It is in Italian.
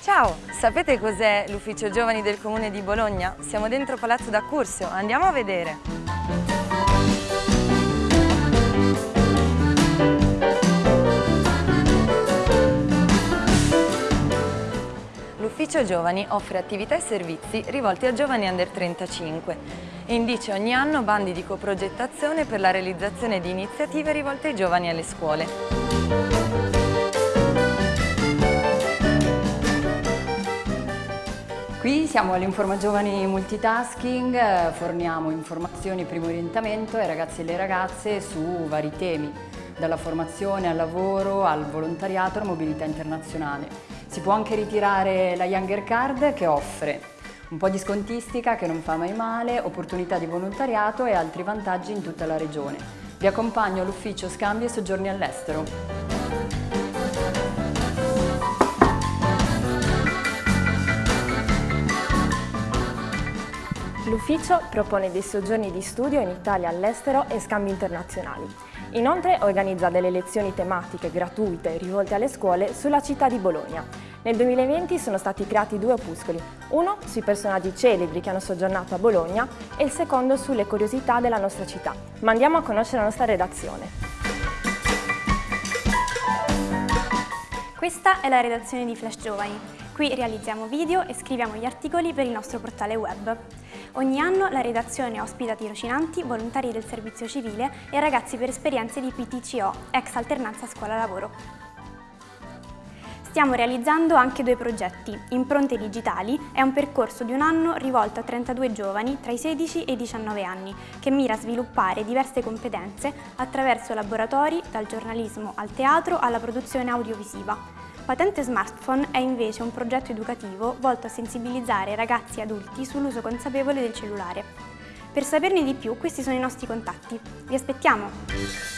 Ciao, sapete cos'è l'Ufficio Giovani del Comune di Bologna? Siamo dentro Palazzo d'Accursio, andiamo a vedere! L'Ufficio Giovani offre attività e servizi rivolti a giovani under 35 e indice ogni anno bandi di coprogettazione per la realizzazione di iniziative rivolte ai giovani alle scuole. Qui siamo all'Informa Giovani Multitasking, eh, forniamo informazioni primo orientamento ai ragazzi e alle ragazze su vari temi, dalla formazione al lavoro, al volontariato, alla mobilità internazionale. Si può anche ritirare la Younger Card che offre un po' di scontistica che non fa mai male, opportunità di volontariato e altri vantaggi in tutta la regione. Vi accompagno all'ufficio Scambi e Soggiorni all'estero. L'ufficio propone dei soggiorni di studio in Italia all'estero e scambi internazionali. Inoltre organizza delle lezioni tematiche gratuite rivolte alle scuole sulla città di Bologna. Nel 2020 sono stati creati due opuscoli, uno sui personaggi celebri che hanno soggiornato a Bologna e il secondo sulle curiosità della nostra città. Ma andiamo a conoscere la nostra redazione. Questa è la redazione di Flash Giovani. Qui realizziamo video e scriviamo gli articoli per il nostro portale web. Ogni anno la redazione ospita tirocinanti, volontari del servizio civile e ragazzi per esperienze di PTCO, ex alternanza scuola-lavoro. Stiamo realizzando anche due progetti. Impronte Digitali è un percorso di un anno rivolto a 32 giovani tra i 16 e i 19 anni che mira a sviluppare diverse competenze attraverso laboratori dal giornalismo al teatro alla produzione audiovisiva. Patente Smartphone è invece un progetto educativo volto a sensibilizzare ragazzi e adulti sull'uso consapevole del cellulare. Per saperne di più questi sono i nostri contatti. Vi aspettiamo!